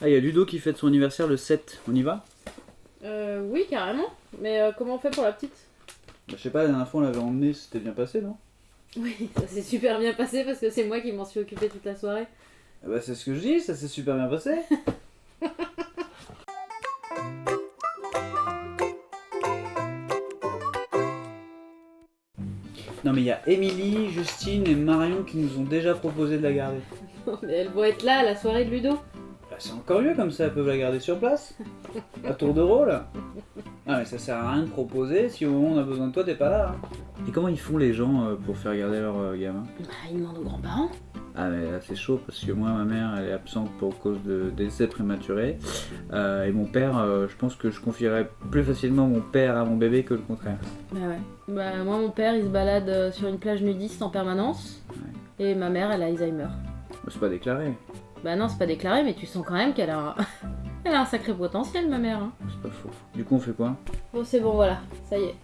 Ah, il y a Ludo qui fête son anniversaire le 7. On y va? Euh, oui, carrément. Mais euh, comment on fait pour la petite? Bah, Je sais pas, la dernière fois on l'avait emmené, c'était bien passé, non? Oui, ça s'est super bien passé parce que c'est moi qui m'en suis occupée toute la soirée. Ah Bah, c'est ce que je dis, ça s'est super bien passé. Non mais il y a Émilie, Justine et Marion qui nous ont déjà proposé de la garder. Mais elles vont être là à la soirée de Ludo. Bah, c'est encore mieux comme ça, elles peuvent la garder sur place. À tour de rôle. Ah mais ça sert à rien de proposer si au moment où on a besoin de toi t'es pas là. hein. Et comment ils font les gens euh, pour faire garder leur euh, gamin? Bah, ils demandent aux grands-parents. Ah mais là c'est chaud parce que moi ma mère elle est absente pour cause de décès prématuré Euh, et mon père euh, je pense que je confierais plus facilement mon père à mon bébé que le contraire. Bah ouais. Bah moi mon père il se balade euh, sur une plage nudiste en permanence. Et ma mère elle a Alzheimer. Bah, c'est pas déclaré, Bah non c'est pas déclaré mais tu sens quand même qu'elle a un... elle a un sacré potentiel ma mère. hein. c'est pas faux. Du coup on fait quoi? Bon c'est bon voilà, ça y est.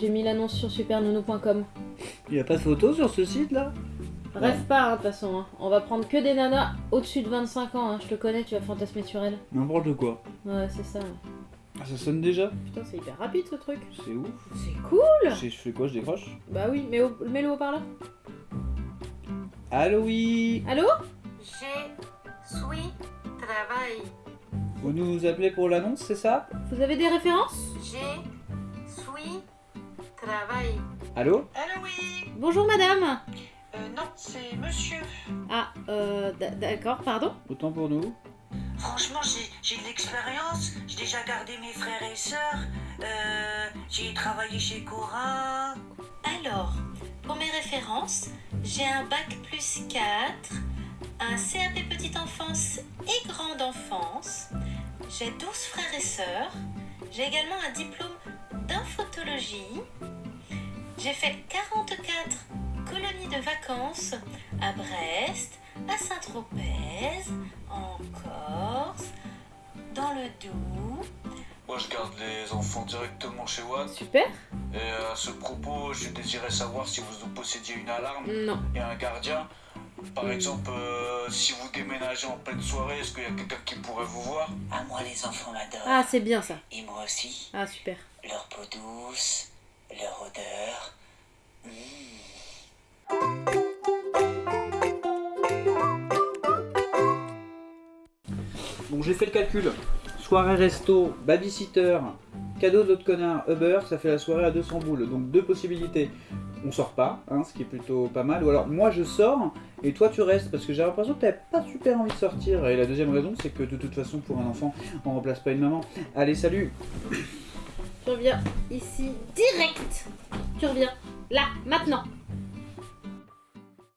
J'ai mis l'annonce sur supernounou.com. Il y a pas de photo sur ce site là? Rêve pas hein, de toute façon, hein. on va prendre que des nanas au-dessus de 25 ans, hein. je te connais, tu vas fantasmer sur elles. N'importe quoi. Ouais c'est ça. Ah ça sonne déjà? Putain c'est hyper rapide ce truc. C'est ouf. C'est cool Je, je fais quoi Je décroche? Bah oui, mais au- mets-le au parleur. Allô oui Allô? Je suis travail. Vous nous appelez pour l'annonce c'est ça? Vous avez des références? Je suis travail. Allô? Allô, oui Bonjour madame Euh, Non, c'est monsieur. Ah, euh, d'accord, pardon Autant pour nous. Franchement, j'ai j'ai de l'expérience. J'ai déjà gardé mes frères et sœurs. Euh, j'ai travaillé chez Cora. Alors, pour mes références, j'ai un bac plus 4, un CAP petite enfance et grande enfance. J'ai 12 frères et sœurs. J'ai également un diplôme d'infotologie. J'ai fait 44 colonies de vacances à Brest, à Saint-Tropez, en Corse, dans le Doubs. Moi, je garde les enfants directement chez Watt. Super Et à ce propos, je désirais savoir si vous possédiez une alarme Non. et un gardien. Par exemple, euh, si vous déménagez en pleine soirée, est-ce qu'il y a quelqu'un qui pourrait vous voir? Ah, moi, les enfants m'adorent. Ah, c'est bien ça. Et moi aussi. Ah, super. Leur peau douce, leur odeur. Mmh. Bon, j'ai fait le calcul. Soirée resto, babysitter, cadeau de l'autre connard, Uber, ça fait la soirée à 200 boules. Donc deux possibilités. On sort pas, hein, ce qui est plutôt pas mal. Ou alors moi je sors et toi tu restes parce que j'ai l'impression que t'avais pas super envie de sortir. Et la deuxième raison c'est que de toute façon pour un enfant on remplace pas une maman. Allez salut Tu reviens ici direct. Tu reviens là, maintenant.